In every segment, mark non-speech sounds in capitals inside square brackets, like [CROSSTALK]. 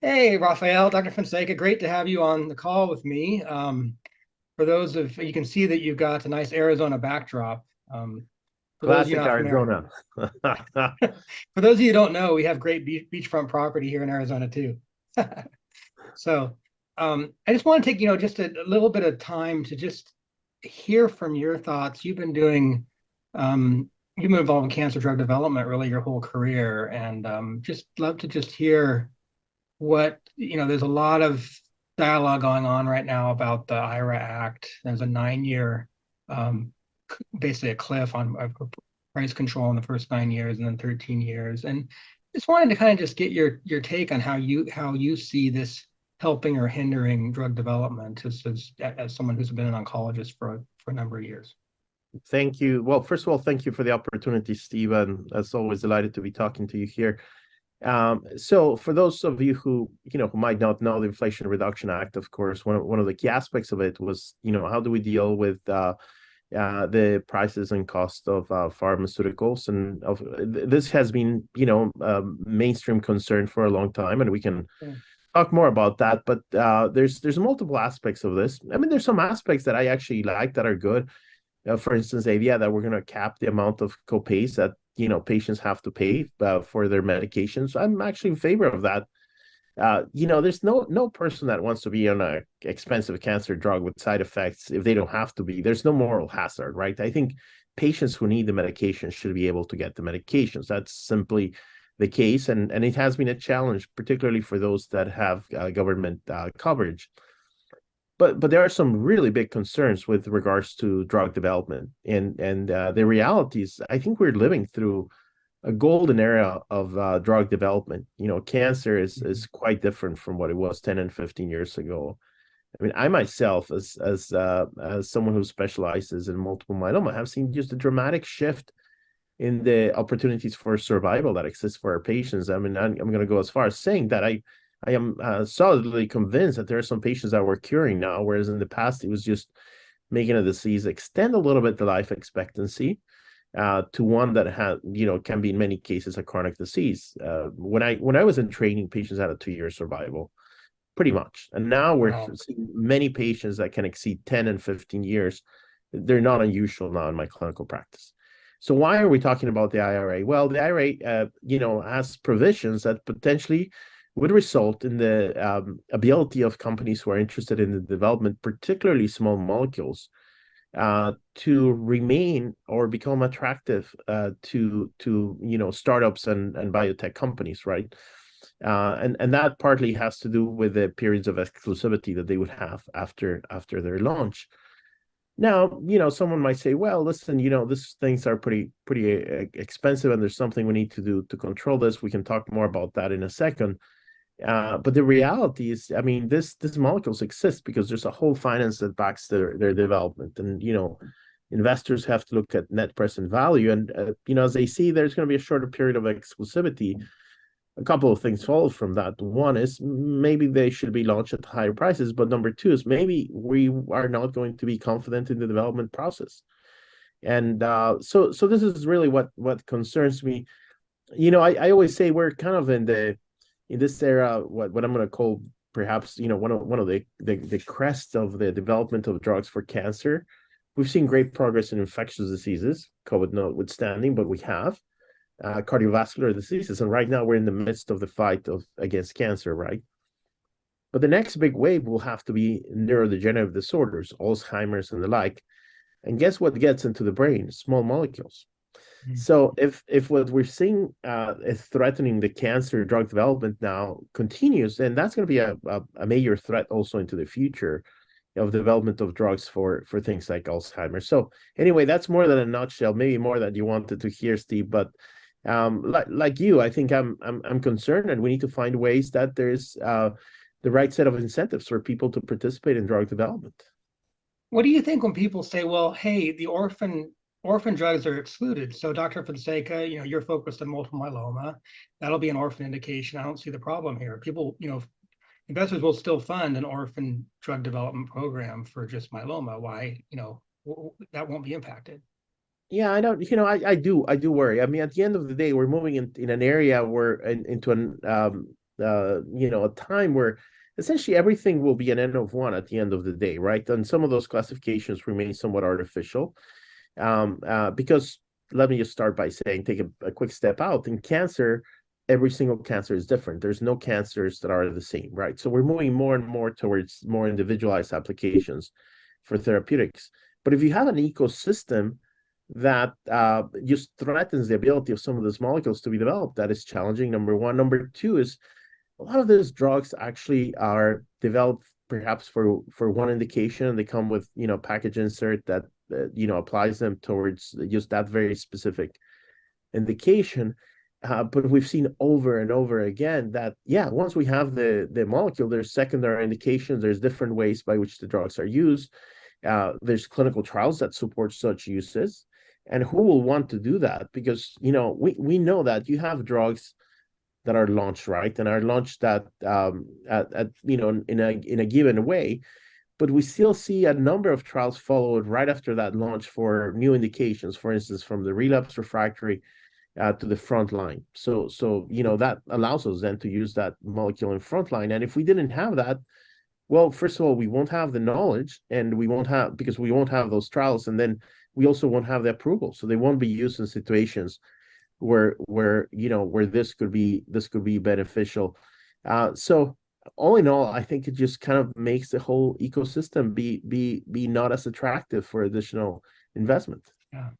Hey, Rafael, Dr. Fonseca, great to have you on the call with me. Um, for those of you can see that you've got a nice Arizona backdrop. Um, for Classic those Arizona. [LAUGHS] for those of you who don't know, we have great beach, beachfront property here in Arizona too. [LAUGHS] so um, I just want to take you know just a, a, little bit of time to just hear from your thoughts. You've been doing um, you've been involved in cancer drug development really your whole career, and um, just love to just hear what you know there's a lot of dialogue going on right now about the ira act. There's a nine year um, basically a cliff on price control in the first nine years and then 13 years. And just wanted to kind of just get your your take on how you how you see this helping or hindering drug development as as, as someone who's been an oncologist for for a number of years. Thank you. Well first of all thank you for the opportunity stephen as always delighted to be talking to you here um, so for those of you who, you know, who might not know the Inflation Reduction Act, of course, one of, one of the key aspects of it was, you know, how do we deal with uh, uh, the prices and cost of uh, pharmaceuticals? And of, this has been, you know, a mainstream concern for a long time, and we can yeah. talk more about that. But uh, there's there's multiple aspects of this. I mean, there's some aspects that I actually like that are good. Uh, for instance, idea that we're going to cap the amount of copays that you know patients have to pay uh, for their medications. I'm actually in favor of that. Uh, you know there's no no person that wants to be on a expensive cancer drug with side effects if they don't have to be. There's no moral hazard right? I think patients who need the medication should be able to get the medications. That's simply the case. And and it has been a challenge particularly for those that have uh, government uh, coverage but but there are some really big concerns with regards to drug development. And and uh, the reality is i think we're living through a golden era of uh, drug development. You know cancer is is mm-hmm. quite different from what it was 10 and 15 years ago. I mean i myself as as uh, as someone who specializes in multiple myeloma have seen just a dramatic shift in the opportunities for survival that exists for our patients. I mean i'm, I'm going to go as far as saying that i I am uh, solidly convinced that there are some patients that we're curing now, whereas in the past it was just making a disease extend a little bit the life expectancy uh, to one that had, you know, can be in many cases a chronic disease. Uh, when I when I was in training, patients had a two-year survival, pretty much, and now we're wow. seeing many patients that can exceed 10 and 15 years. They're not unusual now in my clinical practice. So why are we talking about the IRA? Well, the IRA, uh, you know, has provisions that potentially would result in the um, ability of companies who are interested in the development, particularly small molecules, uh, to remain or become attractive uh, to to you know startups and and biotech companies, right? Uh, and and that partly has to do with the periods of exclusivity that they would have after after their launch. Now, you know, someone might say, well, listen, you know, these things are pretty pretty uh, expensive, and there's something we need to do to control this. We can talk more about that in a second. Uh, but the reality is, I mean, this this molecules exist because there's a whole finance that backs their their development, and you know, investors have to look at net present value, and uh, you know, as they see, there's going to be a shorter period of exclusivity. A couple of things follow from that. One is maybe they should be launched at higher prices, but number two is maybe we are not going to be confident in the development process, and uh, so so this is really what what concerns me. You know, I, I always say we're kind of in the in this era, what, what I'm going to call perhaps, you know, one of one of the, the the crests of the development of drugs for cancer. We've seen great progress in infectious diseases, COVID notwithstanding, but we have uh, cardiovascular diseases, and right now we're in the midst of the fight of against cancer, right? But the next big wave will have to be neurodegenerative disorders, Alzheimer's and the like. And guess what gets into the brain? Small molecules. Mm. So if if what we're seeing uh, is threatening the cancer drug development now continues, then that's going to be a, a, a, major threat also into the future of development of drugs for for things like Alzheimer's. So anyway, that's more than a nutshell. Maybe more than you wanted to hear, Steve. But um, like like you, I think I'm I'm I'm concerned, and we need to find ways that there's uh, the right set of incentives for people to participate in drug development. What do you think when people say, "Well, hey, the orphan orphan drugs are excluded. So Dr. Fonseca, you know, you're focused on multiple myeloma. That'll be an orphan indication. I don't see the problem here. People, you know, investors will still fund an orphan drug development program for just myeloma. Why, you know, that won't be impacted. Yeah, I don't, you know, I, I do, I do worry. I mean, at the end of the day, we're moving in, in an area where in, into an, um, uh, you know, a time where essentially everything will be an N of one at the end of the day, right? And some of those classifications remain somewhat artificial. Um, uh, because let me just start by saying, take a, a quick step out. In cancer, every single cancer is different. There's no cancers that are the same, right? So we're moving more and more towards more individualized applications for therapeutics. But if you have an ecosystem that uh, just threatens the ability of some of those molecules to be developed, that is challenging. Number one. Number two is a lot of those drugs actually are developed perhaps for for one indication. They come with you know package insert that uh, you know applies them towards just that very specific indication. Uh, but we've seen over and over again that yeah once we have the the molecule there's secondary indications there's different ways by which the drugs are used. Uh, there's clinical trials that support such uses. And who will want to do that? Because you know we we know that you have drugs that are launched right and are launched at um at, at you know in a in a given way but we still see a number of trials followed right after that launch for new indications for instance from the relapse refractory uh, to the front line. So, so you know that allows us then to use that molecule in front line. And if we didn't have that, well, first of all, we won't have the knowledge, and we won't have because we won't have those trials, and then we also won't have the approval. So they won't be used in situations where where you know where this could be this could be beneficial. Uh, so all in all, I think it just kind of makes the whole ecosystem be be be not as attractive for additional investment. Yeah.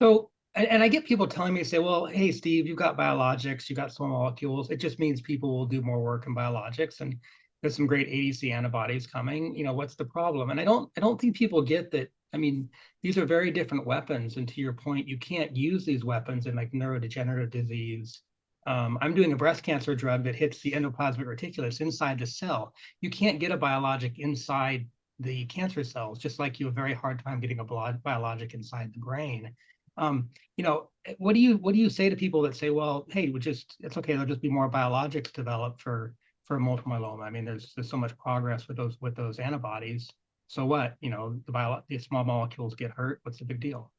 So and, and I get people telling me, say, well, hey, Steve, you've got biologics, you've got small molecules. It just means people will do more work in biologics and there's some great ADC antibodies coming. You know, what's the problem? And I don't, I don't think people get that. I mean, these are very different weapons. And to your point, you can't use these weapons in like neurodegenerative disease. Um, I'm doing a breast cancer drug that hits the endoplasmic reticulus inside the cell. You can't get a biologic inside the cancer cells, just like you have a very hard time getting a biologic inside the brain. Um, you know, what do you what do you say to people that say, well, hey, we just it's okay, there'll just be more biologics developed for for multiple myeloma. I mean, there's there's so much progress with those with those antibodies. So what? You know, the bio the small molecules get hurt. What's the big deal?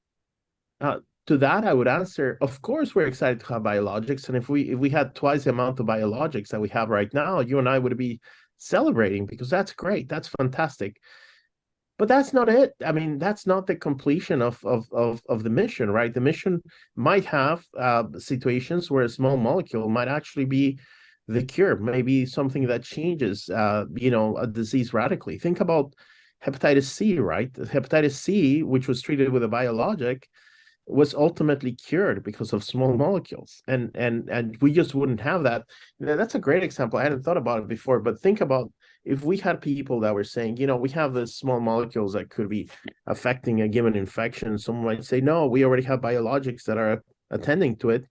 Uh, to that, I would answer, of course, we're excited to have biologics, and if we if we had twice the amount of biologics that we have right now, you and I would be celebrating because that's great, that's fantastic but that's not it i mean that's not the completion of of of, of the mission right the mission might have uh, situations where a small molecule might actually be the cure maybe something that changes uh, you know a disease radically think about hepatitis c right hepatitis c which was treated with a biologic was ultimately cured because of small molecules and and and we just wouldn't have that that's a great example i hadn't thought about it before but think about if we had people that were saying, you know, we have the small molecules that could be affecting a given infection, someone might say, no, we already have biologics that are attending to it.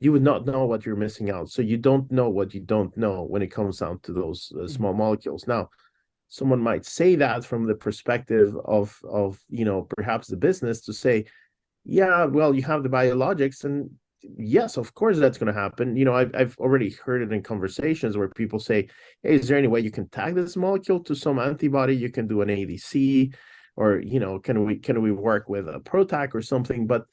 You would not know what you're missing out. So you don't know what you don't know when it comes down to those uh, small mm-hmm. molecules. Now, someone might say that from the perspective of of you know perhaps the business to say, yeah, well, you have the biologics and yes, of course that's going to happen. You know, I've I've already heard it in conversations where people say, "Hey, is there any way you can tag this molecule to some antibody? You can do an ADC, or you know, can we can we work with a PROTAC or something?" But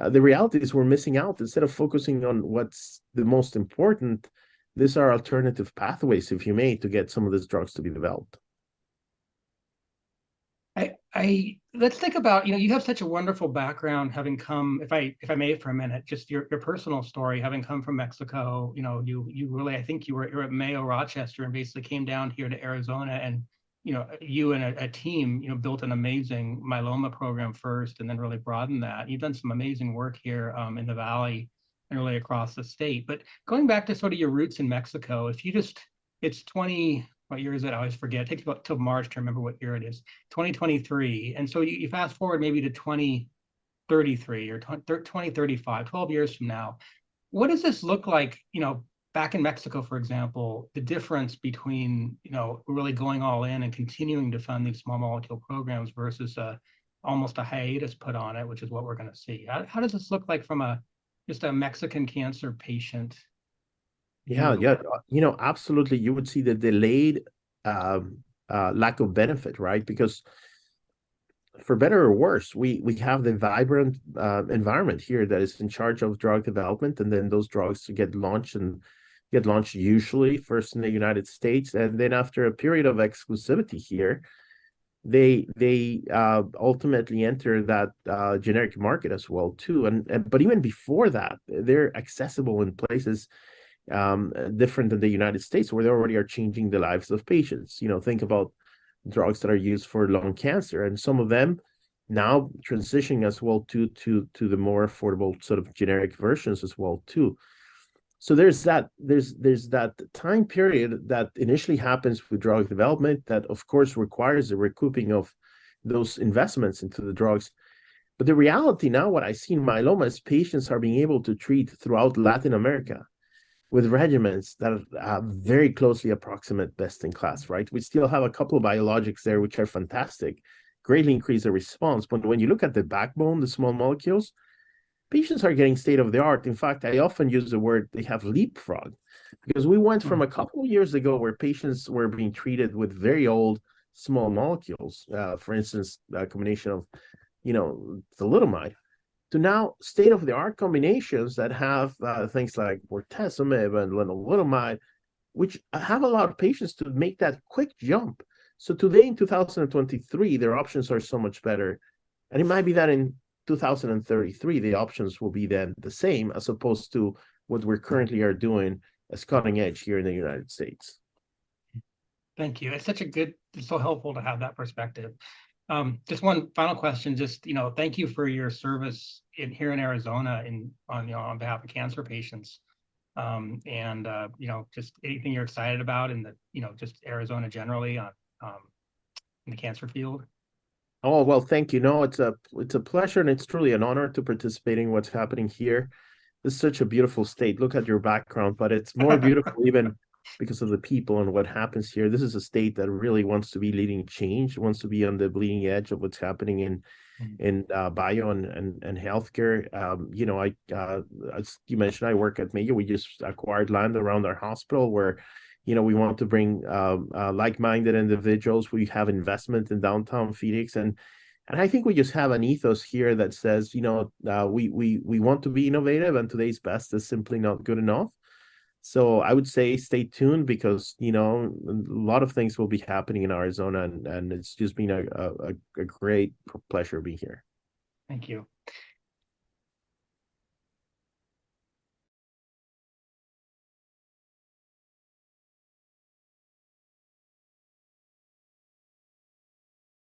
uh, the reality is we're missing out. Instead of focusing on what's the most important, these are alternative pathways, if you may, to get some of these drugs to be developed. I, let's think about you know you have such a wonderful background having come if I if I may for a minute just your your personal story having come from Mexico you know you you really I think you were you're at Mayo Rochester and basically came down here to Arizona and you know you and a, a team you know built an amazing myeloma program first and then really broadened that. You've done some amazing work here um, in the valley and really across the state. But going back to sort of your roots in Mexico if you just it's 20 what year is it? I always forget. It takes about till March to remember what year it is. 2023. And so you, you fast forward maybe to 2033 or 2035, 12 years from now. What does this look like, you know, back in Mexico, for example, the difference between, you know, really going all in and continuing to fund these small molecule programs versus a, almost a hiatus put on it, which is what we're going to see. How, how does this look like from a just a Mexican cancer patient yeah, yeah, uh, you know, absolutely. You would see the delayed um, uh, lack of benefit, right? Because for better or worse, we we have the vibrant uh, environment here that is in charge of drug development, and then those drugs get launched and get launched usually first in the United States, and then after a period of exclusivity here, they they uh, ultimately enter that uh, generic market as well too. And, and but even before that, they're accessible in places um, different than the United States, where they already are changing the lives of patients. You know, think about drugs that are used for lung cancer, and some of them now transitioning as well to to to the more affordable sort of generic versions as well too. So there's that there's there's that time period that initially happens with drug development that of course requires a recouping of those investments into the drugs. But the reality now what i see in myeloma is patients are being able to treat throughout latin america with regimens that are very closely approximate best in class right we still have a couple of biologics there which are fantastic greatly increase the response but when you look at the backbone the small molecules patients are getting state of the art. In fact, I often use the word they have leapfrog because we went from a mm-hmm. couple of years ago where patients were being treated with very old small molecules, uh, for instance, a combination of, you know, thalidomide, to now state of the art combinations that have uh, things like bortezomib and lenalidomide, which have allowed patients to make that quick jump. So today in 2023, their options are so much better. And it might be that in 2033, the options will be then the same as opposed to what we're currently are doing as cutting edge here in the United States. Thank you. It's such a good, it's so helpful to have that perspective. Um, just one final question, just, you know, thank you for your service in here in Arizona in on, you know, on behalf of cancer patients. Um, and, uh, you know, just anything you're excited about in the, you know, just Arizona generally on, um, in the cancer field. Oh, well, thank you. No, it's a it's a pleasure and it's truly an honor to participating in what's happening here. This is such a beautiful state. Look at your background, but it's more [LAUGHS] beautiful even because of the people and what happens here. This is a state that really wants to be leading change, wants to be on the bleeding edge of what's happening in mm. in uh, bio and, and and healthcare. Um, you know, I uh, as you mentioned, I work at Mayo. We just acquired land around our hospital where you know, we want to bring um, uh, like-minded individuals. We have investment in downtown Phoenix, and and I think we just have an ethos here that says, you know, uh, we we we want to be innovative, and today's best is simply not good enough. So I would say stay tuned because you know a lot of things will be happening in Arizona, and and it's just been a a, a great pleasure being here. Thank you.